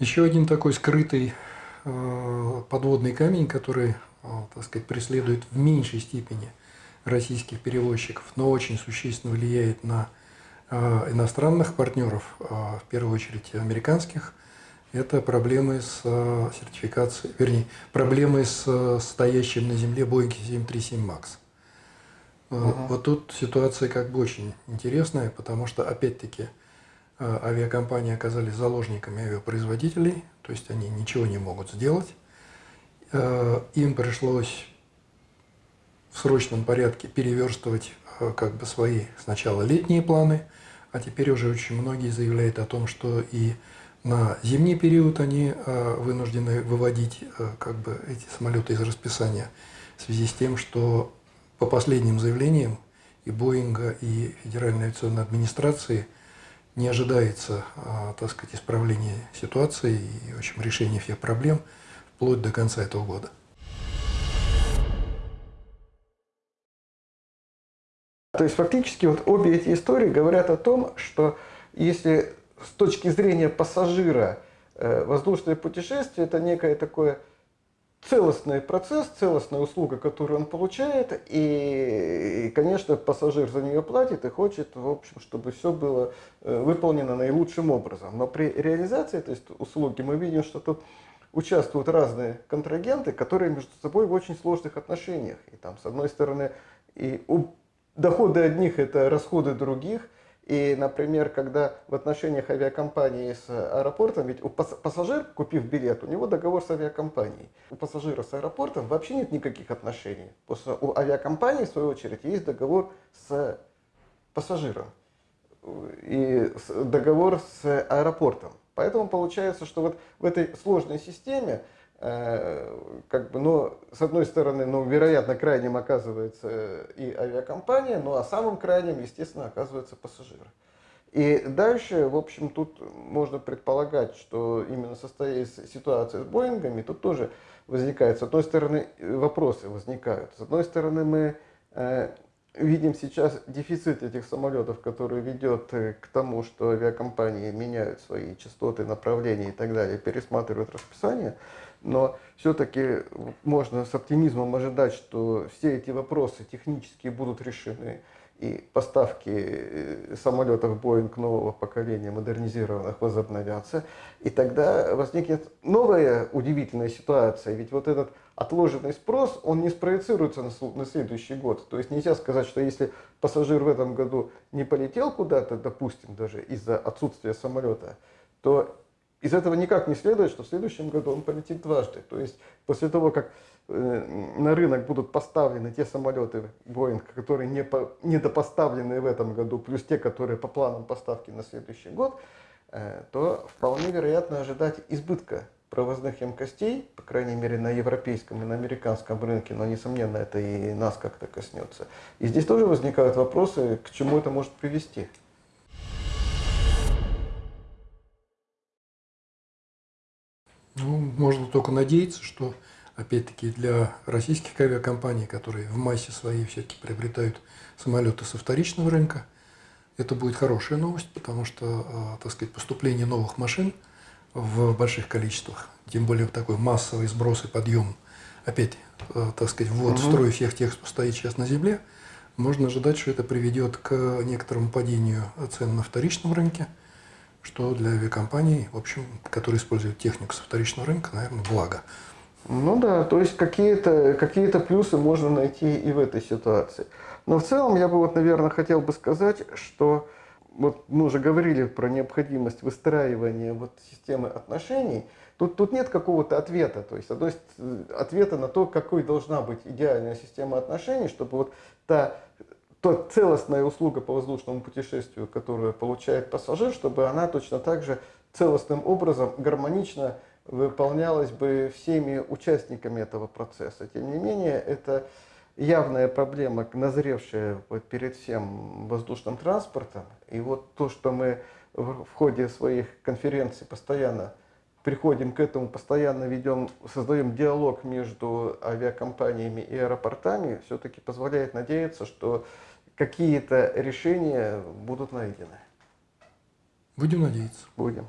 Еще один такой скрытый э, подводный камень, который, э, так сказать, преследует в меньшей степени российских перевозчиков, но очень существенно влияет на э, иностранных партнеров, в первую очередь американских, это проблемы с сертификацией, вернее, проблемы с стоящим на земле Boeing 737 MAX. Угу. Вот тут ситуация как бы очень интересная, потому что, опять-таки, авиакомпании оказались заложниками авиапроизводителей, то есть они ничего не могут сделать. Э, им пришлось в срочном порядке переверстывать э, как бы свои сначала летние планы, а теперь уже очень многие заявляют о том, что и на зимний период они вынуждены выводить как бы эти самолеты из расписания в связи с тем, что по последним заявлениям и Боинга, и Федеральной авиационной администрации – не ожидается, а, так сказать, исправления ситуации и, в общем, решения всех проблем вплоть до конца этого года. То есть фактически вот обе эти истории говорят о том, что если с точки зрения пассажира э, воздушное путешествие это некое такое целостный процесс, целостная услуга, которую он получает, и, конечно, пассажир за нее платит и хочет, в общем, чтобы все было э, выполнено наилучшим образом. Но при реализации этой услуги мы видим, что тут участвуют разные контрагенты, которые между собой в очень сложных отношениях. И там, с одной стороны, и доходы одних – это расходы других – и, например, когда в отношениях авиакомпании с аэропортом, ведь у пассажир, купив билет, у него договор с авиакомпанией. У пассажира с аэропортом вообще нет никаких отношений. Потому у авиакомпании, в свою очередь, есть договор с пассажиром. И договор с аэропортом. Поэтому получается, что вот в этой сложной системе Э, как бы, но с одной стороны, ну, вероятно, крайним оказывается и авиакомпания, ну а самым крайним, естественно, оказывается пассажир. И дальше, в общем, тут можно предполагать, что именно состоясь ситуация с Боингами, тут тоже возникает, с одной стороны, вопросы возникают. С одной стороны, мы э, видим сейчас дефицит этих самолетов, который ведет э, к тому, что авиакомпании меняют свои частоты, направления и так далее, пересматривают расписание. Но все-таки можно с оптимизмом ожидать, что все эти вопросы технически будут решены, и поставки э, самолетов Boeing нового поколения, модернизированных, возобновятся. И тогда возникнет новая удивительная ситуация. Ведь вот этот отложенный спрос, он не спроецируется на следующий год. То есть нельзя сказать, что если пассажир в этом году не полетел куда-то, допустим, даже из-за отсутствия самолета, то из этого никак не следует, что в следующем году он полетит дважды. То есть после того, как э, на рынок будут поставлены те самолеты Boeing, которые не по, недопоставлены в этом году, плюс те, которые по планам поставки на следующий год, э, то вполне вероятно ожидать избытка провозных емкостей, по крайней мере на европейском и на американском рынке, но несомненно это и нас как-то коснется. И здесь тоже возникают вопросы, к чему это может привести. Ну, можно только надеяться, что, опять-таки, для российских авиакомпаний, которые в массе своей все-таки приобретают самолеты со вторичного рынка, это будет хорошая новость, потому что, а, так сказать, поступление новых машин в больших количествах, тем более такой массовый сброс и подъем, опять, а, так сказать, ввод в строй всех тех, кто стоит сейчас на земле, можно ожидать, что это приведет к некоторому падению цен на вторичном рынке – что для авиакомпаний, в общем, которые используют технику со вторичного рынка, наверное, благо. Ну да, то есть какие-то какие, -то, плюсы можно найти и в этой ситуации. Но в целом я бы вот, наверное, хотел бы сказать, что вот мы уже говорили про необходимость выстраивания вот системы отношений. Тут, тут нет какого-то ответа, то есть одной, ответа на то, какой должна быть идеальная система отношений, чтобы вот та то целостная услуга по воздушному путешествию, которую получает пассажир, чтобы она точно так же целостным образом, гармонично выполнялась бы всеми участниками этого процесса. Тем не менее, это явная проблема, назревшая вот перед всем воздушным транспортом. И вот то, что мы в ходе своих конференций постоянно приходим к этому, постоянно ведем, создаем диалог между авиакомпаниями и аэропортами, все-таки позволяет надеяться, что какие-то решения будут найдены. Будем надеяться. Будем.